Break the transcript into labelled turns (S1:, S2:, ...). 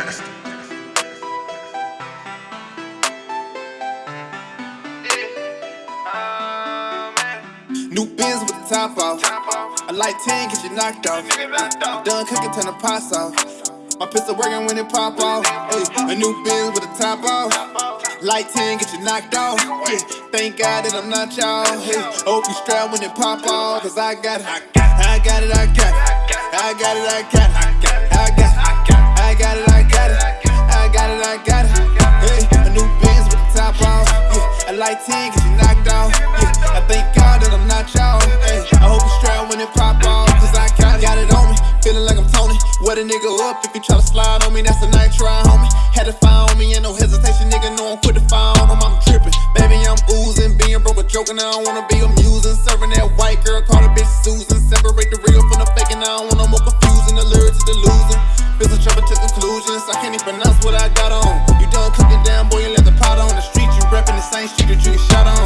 S1: New Benz with the top off. a light 10, get you knocked off. I'm done cooking, turn the pots off. My pistol working when it pop off. A new biz with the top off. Light 10, get you knocked off. Thank God that I'm not y'all. Hope you strap when it pop off. Cause I got it. I got it, I got it. I got it, I got it. I got it, I got it. A 10, get you knocked off. Yeah, I thank God that I'm not y'all. I hope you strap when it pop off. Cause I got got it on me. Feeling like I'm Tony. Wet a nigga up if you try to slide on me. That's a night try, homie. Had to find on me, ain't no hesitation, nigga. Know I'm quick to fire on him. I'm tripping. Baby, I'm oozing. Being broke a joke, and I don't wanna be amusing. Serving that white girl, call the bitch Susan. Separate the real from the fake, and I don't want no more confusing. The lyrics to the losing. Business trouble to conclusions. I can't even pronounce what I got on ain't secret, shot on